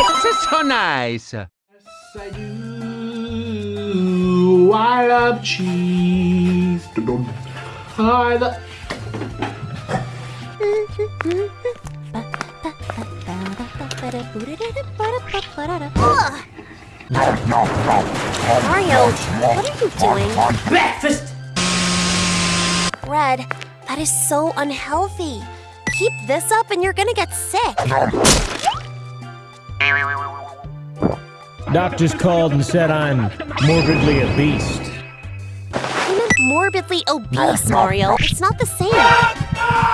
It's so nice. Yes, I do. I love cheese. I love. Ugh. Mario, what are you doing? Breakfast! Red, that is so unhealthy. Keep this up and you're gonna get sick. Doctors called and said I'm morbidly obese. I meant morbidly obese, Mario. It's not the same. Mario!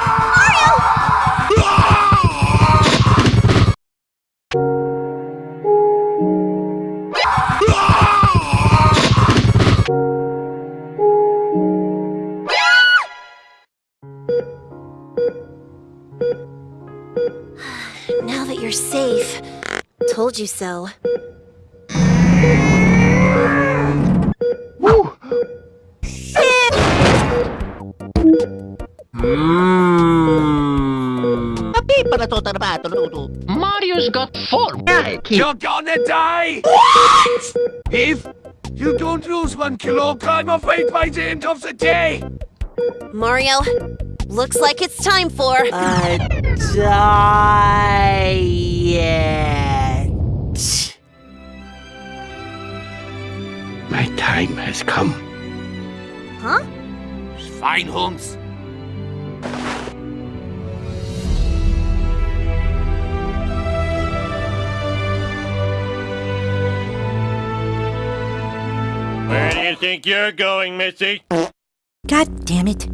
Now that you're safe, told you so. Mm. Mario's got four. You're gonna die! What? If you don't lose one kilogram of weight by the end of the day, Mario, looks like it's time for. A diet. my time has come. Huh? Fine, Holmes. Where do you think you're going, Missy? God damn it.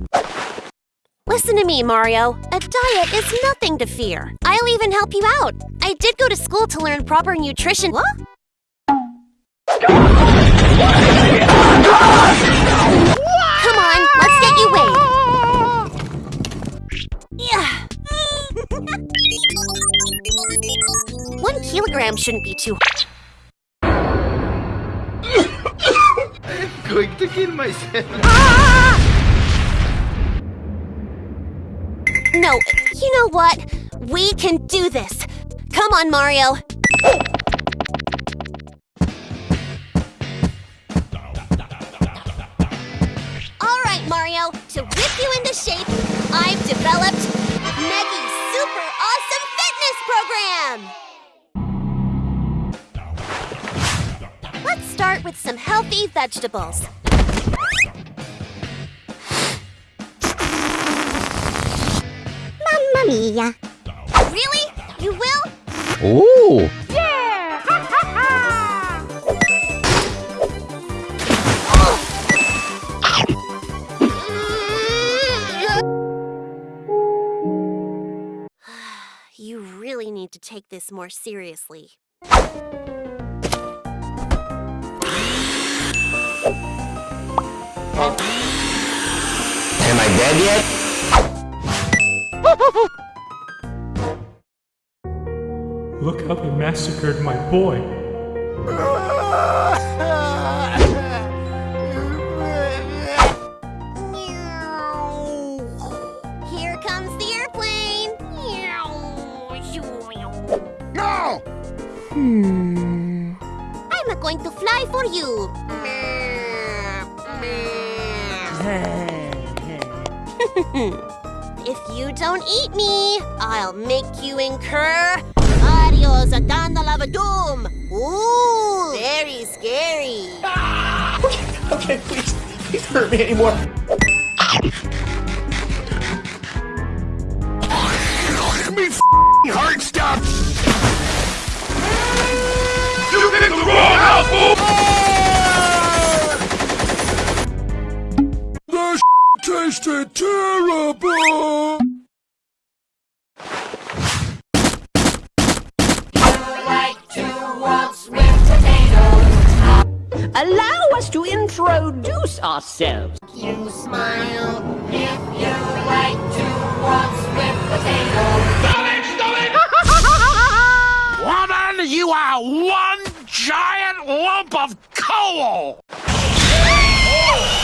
Listen to me, Mario. A diet is nothing to fear. I'll even help you out. I did go to school to learn proper nutrition. What? Come on, let's get you weighed. Yeah. One kilogram shouldn't be too. Going to kill myself. No, you know what? We can do this. Come on, Mario. All right, Mario. To whip you into shape, I've developed Meggy's Super Awesome Fitness Program. Let's start with some healthy vegetables. Mamma mia. Really? You will? Ooh. You really need to take this more seriously. Am dead yet? Look how they massacred my boy. Here comes the airplane. No! Hmm. I'm going to fly for you. if you don't eat me, I'll make you incur Adios down the lava doom. Ooh, very scary. Okay, okay, please, please hurt me anymore. Me f***ing heart Allow us to introduce ourselves. You smile if you like to waltz with potatoes. Stop it! Stop it! Woman, you are one giant lump of coal!